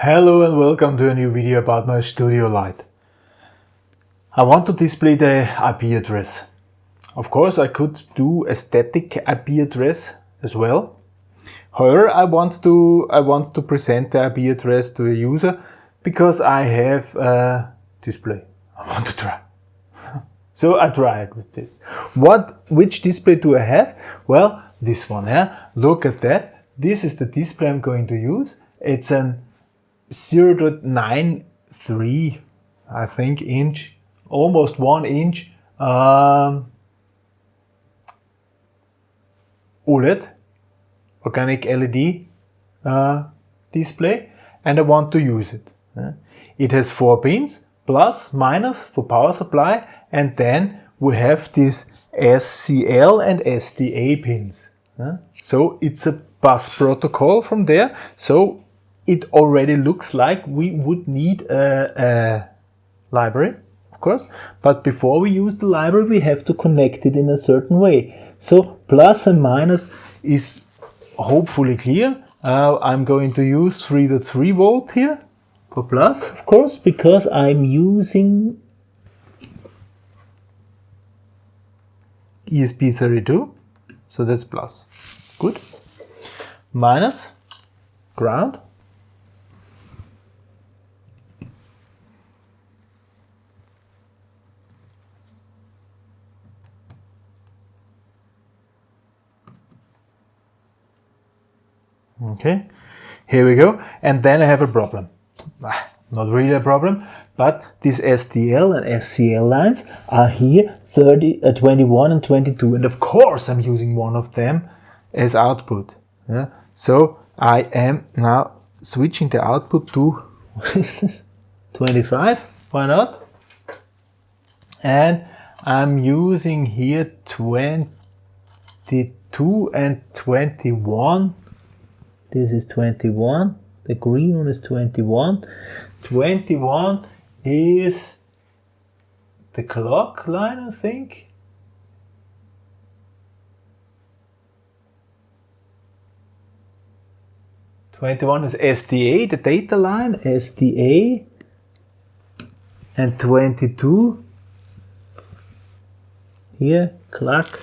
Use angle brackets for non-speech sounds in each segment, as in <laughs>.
Hello and welcome to a new video about my studio light. I want to display the IP address. Of course I could do a static IP address as well. However, I want to I want to present the IP address to a user because I have a display. I want to try. <laughs> so I tried with this. What which display do I have? Well, this one, yeah. Look at that. This is the display I'm going to use. It's an 0.93, I think, inch, almost one inch um, OLED, organic LED uh, display, and I want to use it. It has four pins, plus, minus for power supply, and then we have these SCL and SDA pins. So it's a bus protocol from there. So it already looks like we would need a, a library, of course. But before we use the library, we have to connect it in a certain way. So plus and minus is hopefully clear. Uh, I'm going to use 3 to 3 volt here for plus, of course, because I'm using ESP32, so that's plus. Good. Minus ground Okay, here we go. And then I have a problem. Ah, not really a problem, but these SDL and SCL lines are here 30, uh, 21 and 22. And of course I'm using one of them as output. Yeah? So I am now switching the output to, <laughs> what is this? 25, why not? And I'm using here 22 and 21 this is 21 the green one is 21 21 is the clock line I think. Twenty-one is SDA, the data line, SDA, and twenty-two here clock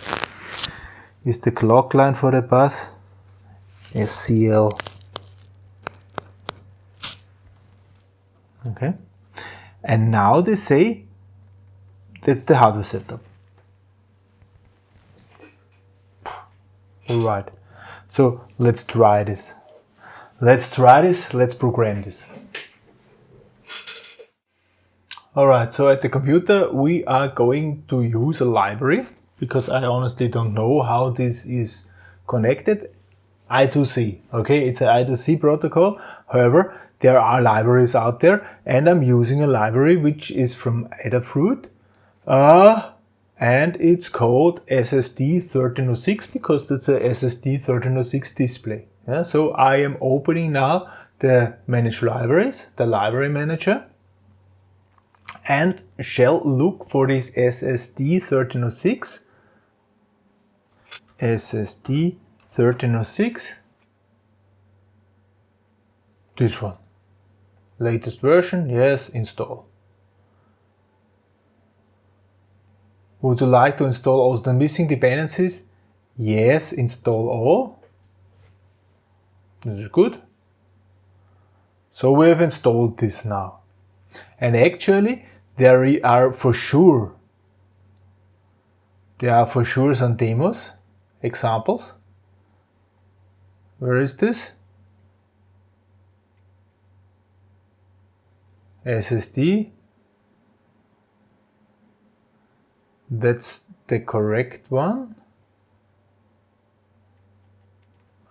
is the clock line for the bus. SCL. Okay. And now they say that's the hardware setup. All right. So let's try this. Let's try this. Let's program this. All right. So at the computer, we are going to use a library because I honestly don't know how this is connected I2C. Okay, it's an I2C protocol. However, there are libraries out there and I'm using a library which is from Adafruit. Uh, and it's called SSD1306 because it's a SSD1306 display. Yeah, so I am opening now the manage libraries, the library manager, and shall look for this SSD1306. SSD 1306 this one. Latest version yes install. Would you like to install also the missing dependencies? Yes install all. This is good. So we have installed this now. And actually there are for sure. There are for sure some demos examples where is this? SSD. That's the correct one.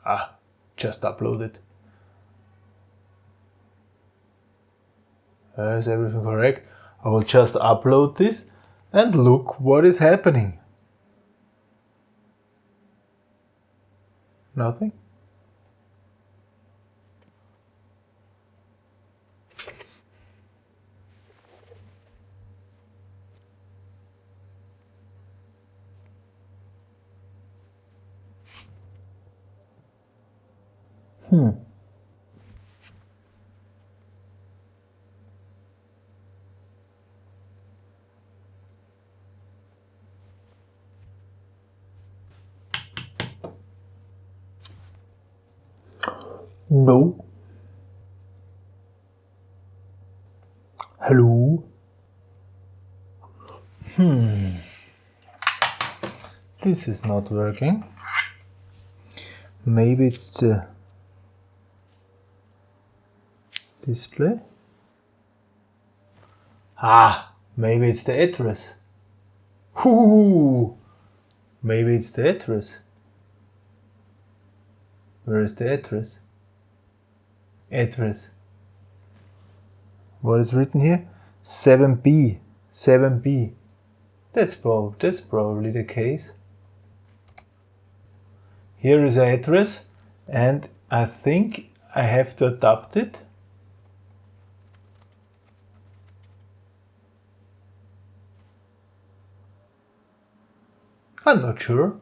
Ah, just uploaded. Is everything correct? I will just upload this and look what is happening. Nothing? Hmm. No. Hello. Hmm. This is not working. Maybe it's the display. Ah, maybe it's the address. Ooh, maybe it's the address. Where is the address? Address. What is written here? 7b. 7b. That's, prob that's probably the case. Here is the address and I think I have to adapt it. I'm not sure.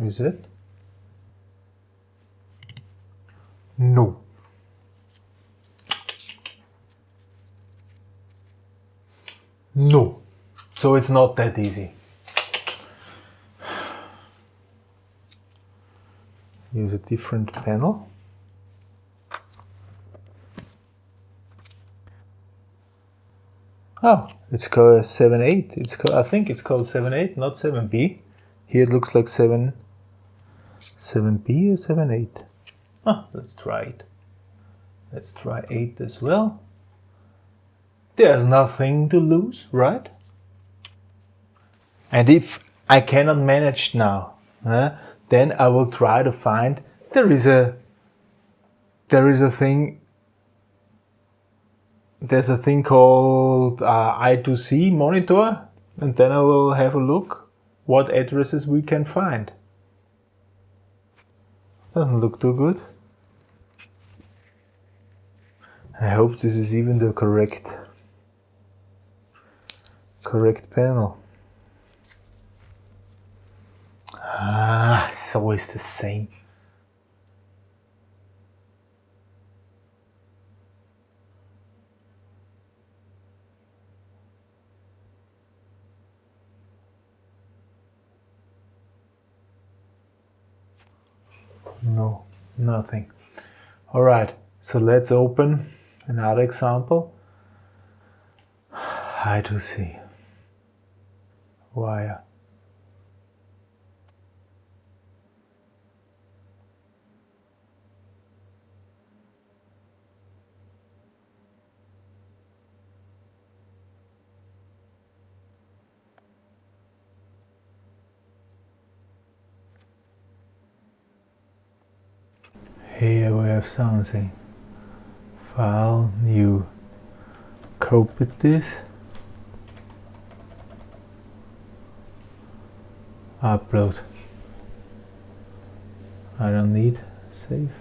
Is it? No. No. So it's not that easy. Use a different panel. Oh, it's called 7.8. It's called, I think it's called 7.8, not 7b. Here it looks like 7 7b or 7.8. Ah, let's try it. Let's try 8 as well. There's nothing to lose, right? And if I cannot manage now, then I will try to find there is a there is a thing there's a thing called uh, I2C monitor and then I will have a look what addresses we can find. Doesn't look too good. I hope this is even the correct correct panel. Ah, it's always the same. No, nothing. All right, so let's open another example. <sighs> I2C wire. Here we have something. File, new. Copy this. Upload. I don't need save.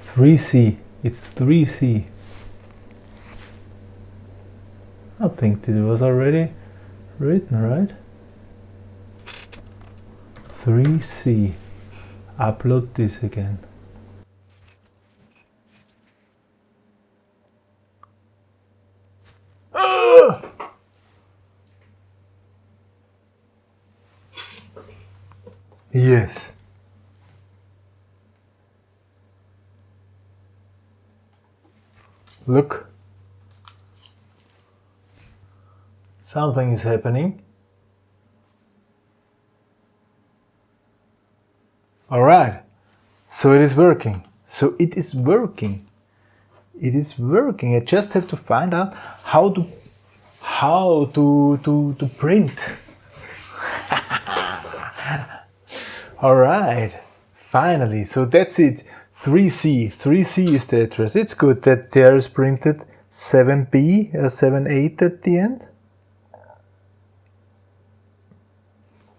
Three C. It's three C. I think it was already written, right? 3C. Upload this again. Yes. Look. Something is happening. Alright, so it is working. So it is working. It is working. I just have to find out how to how to to to print. <laughs> Alright, finally. So that's it. 3C. 3C is the address. It's good that there is printed 7B, uh, 7.8 at the end.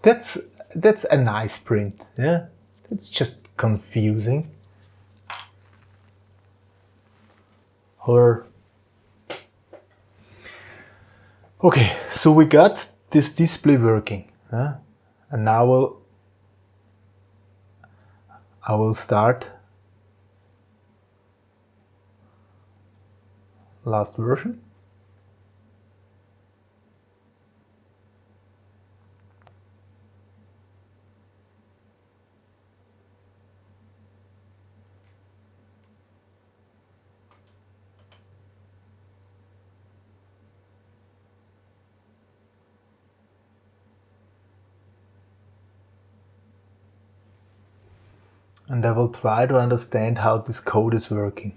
That's that's a nice print, yeah? It's just confusing. Or Okay, so we got this display working, huh? and now we'll, I will start last version. And I will try to understand how this code is working.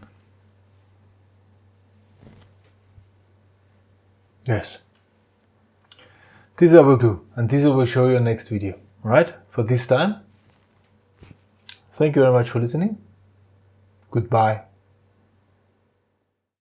Yes. This I will do and this I will show you in next video. Alright, for this time. Thank you very much for listening. Goodbye.